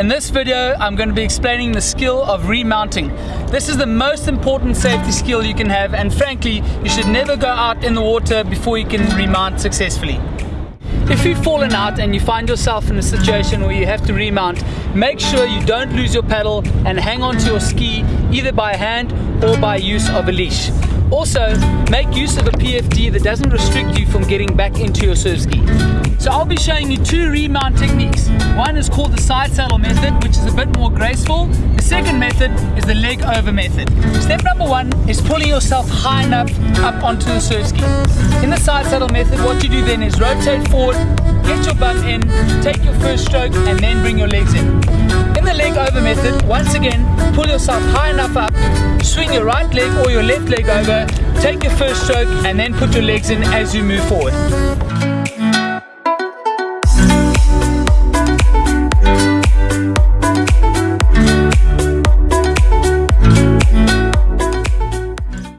In this video, I'm going to be explaining the skill of remounting. This is the most important safety skill you can have and frankly, you should never go out in the water before you can remount successfully. If you've fallen out and you find yourself in a situation where you have to remount, make sure you don't lose your paddle and hang on to your ski either by hand or by use of a leash. Also, make use of a PFD that doesn't restrict you from getting back into your surf ski. So I'll be showing you two remount techniques. One is called the side saddle method, which is a bit more graceful. The second method is the leg over method. Step number one is pulling yourself high enough up onto the surf ski. In the side saddle method, what you do then is rotate forward, get your bum in, take your first stroke, and then bring your legs in. In the leg over method, once again, pull yourself high enough up, swing your right leg or your left leg over, take your first stroke, and then put your legs in as you move forward.